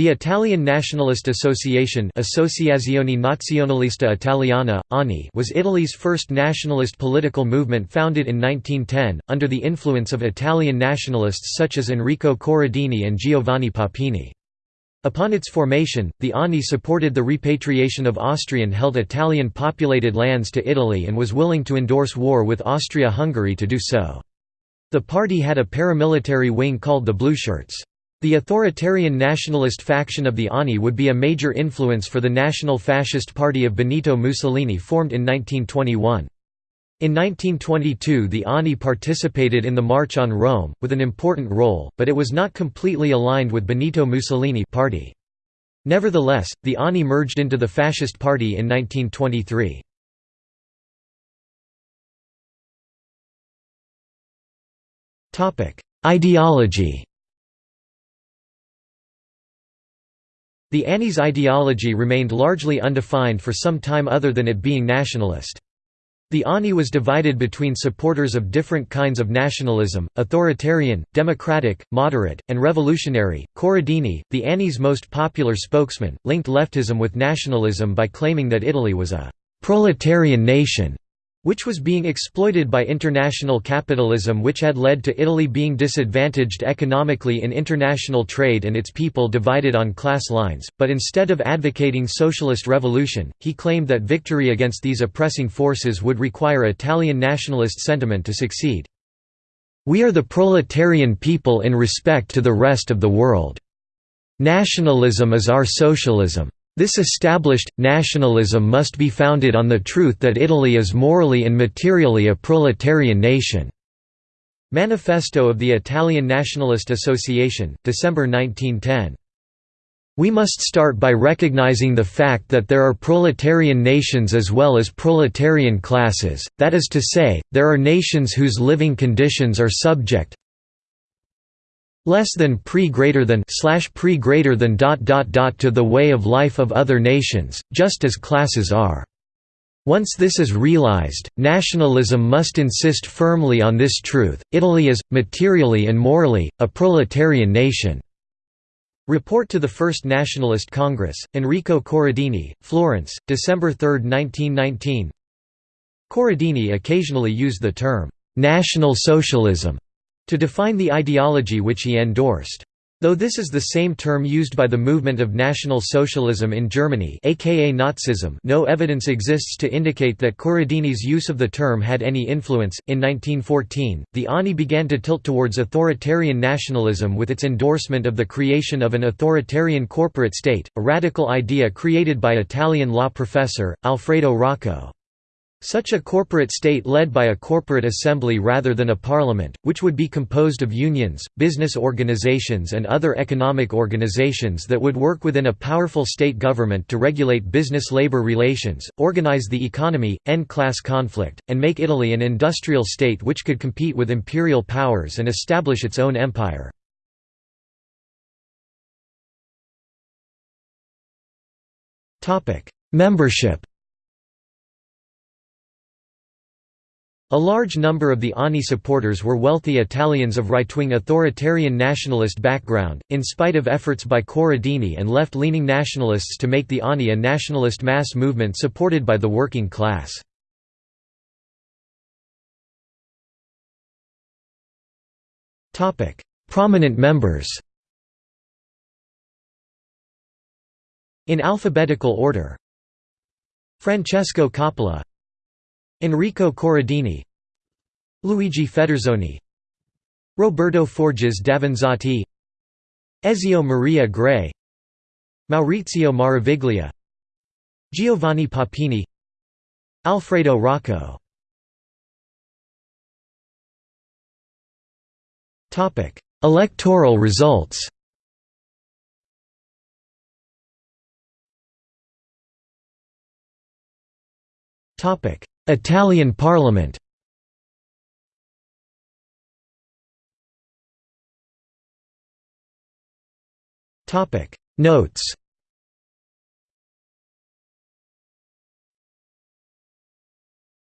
The Italian Nationalist Association Associazione Nazionalista Italiana, ANI was Italy's first nationalist political movement founded in 1910, under the influence of Italian nationalists such as Enrico Corradini and Giovanni Papini. Upon its formation, the ANI supported the repatriation of Austrian-held Italian-populated lands to Italy and was willing to endorse war with Austria-Hungary to do so. The party had a paramilitary wing called the Blueshirts. The authoritarian nationalist faction of the ANI would be a major influence for the National Fascist Party of Benito Mussolini formed in 1921. In 1922 the ANI participated in the March on Rome, with an important role, but it was not completely aligned with Benito Mussolini party. Nevertheless, the ANI merged into the Fascist Party in 1923. Ideology The ANI's ideology remained largely undefined for some time other than it being nationalist. The ANI was divided between supporters of different kinds of nationalism, authoritarian, democratic, moderate, and revolutionary. Corradini, the ANI's most popular spokesman, linked leftism with nationalism by claiming that Italy was a proletarian nation which was being exploited by international capitalism which had led to Italy being disadvantaged economically in international trade and its people divided on class lines, but instead of advocating socialist revolution, he claimed that victory against these oppressing forces would require Italian nationalist sentiment to succeed. We are the proletarian people in respect to the rest of the world. Nationalism is our socialism. This established, nationalism must be founded on the truth that Italy is morally and materially a proletarian nation." Manifesto of the Italian Nationalist Association, December 1910. We must start by recognizing the fact that there are proletarian nations as well as proletarian classes, that is to say, there are nations whose living conditions are subject, less than pre greater than slash pre greater than dot dot dot to the way of life of other nations, just as classes are. Once this is realized, nationalism must insist firmly on this truth, Italy is, materially and morally, a proletarian nation." Report to the First Nationalist Congress, Enrico Corradini, Florence, December 3, 1919 Corradini occasionally used the term, "'National Socialism' to define the ideology which he endorsed. Though this is the same term used by the movement of National Socialism in Germany aka Nazism no evidence exists to indicate that Corradini's use of the term had any influence. In 1914, the ANI began to tilt towards authoritarian nationalism with its endorsement of the creation of an authoritarian corporate state, a radical idea created by Italian law professor, Alfredo Rocco. Such a corporate state led by a corporate assembly rather than a parliament, which would be composed of unions, business organizations and other economic organizations that would work within a powerful state government to regulate business-labor relations, organize the economy, end class conflict, and make Italy an industrial state which could compete with imperial powers and establish its own empire. Membership A large number of the ANI supporters were wealthy Italians of right-wing authoritarian nationalist background, in spite of efforts by Corradini and left-leaning nationalists to make the ANI a nationalist mass movement supported by the working class. Prominent members In alphabetical order Francesco Coppola Enrico Corradini Luigi Federzoni Roberto Forges Davanzati Ezio Maria Gray Maurizio Maraviglia Giovanni Papini Alfredo Rocco. Electoral results. Topic Italian Parliament. Notes